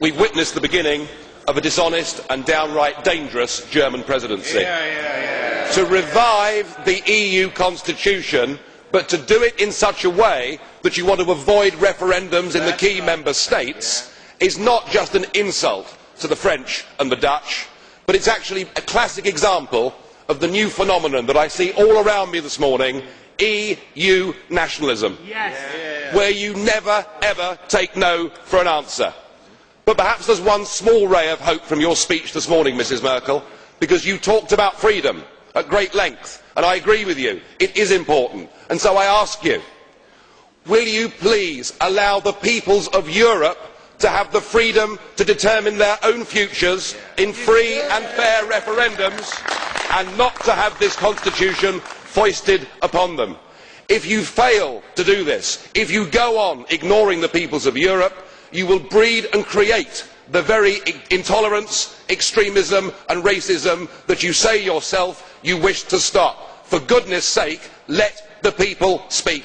we have witnessed the beginning of a dishonest and downright dangerous German Presidency. To revive the EU constitution, but to do it in such a way that you want to avoid referendums in the key Member States, is not just an insult to the French and the Dutch, but it is actually a classic example of the new phenomenon that I see all around me this morning EU nationalism, where you never ever take no for an answer. But perhaps there is one small ray of hope from your speech this morning, Mrs Merkel, because you talked about freedom at great length, and I agree with you, it is important. And so I ask you, will you please allow the peoples of Europe to have the freedom to determine their own futures in free and fair referendums and not to have this constitution foisted upon them? If you fail to do this, if you go on ignoring the peoples of Europe, you will breed and create the very intolerance, extremism and racism that you say yourself you wish to stop. For goodness sake, let the people speak.